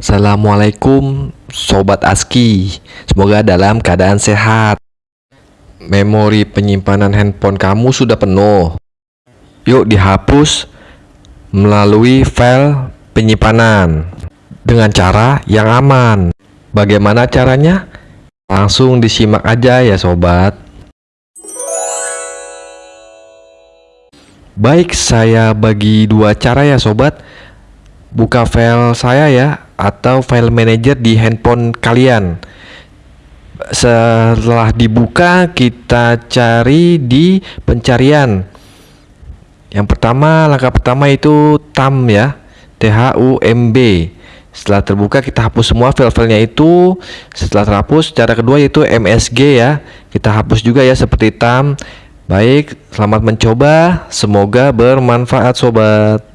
Assalamualaikum Sobat ASKI. Semoga dalam keadaan sehat. Memori penyimpanan handphone kamu sudah penuh. Yuk dihapus melalui file penyimpanan Dengan cara yang aman. Bagaimana caranya? Langsung disimak aja ya sobat. Baik, saya bagi dua cara ya sobat. Buka file saya ya atau file manager di handphone kalian. Setelah dibuka, kita cari di pencarian. Yang pertama, langkah pertama itu TAM ya, T H U M B. Setelah terbuka, kita hapus semua file-filenya itu. Setelah terhapus, cara kedua yaitu MSG ya. Kita hapus juga ya seperti TAM. Baik, selamat mencoba. Semoga bermanfaat sobat.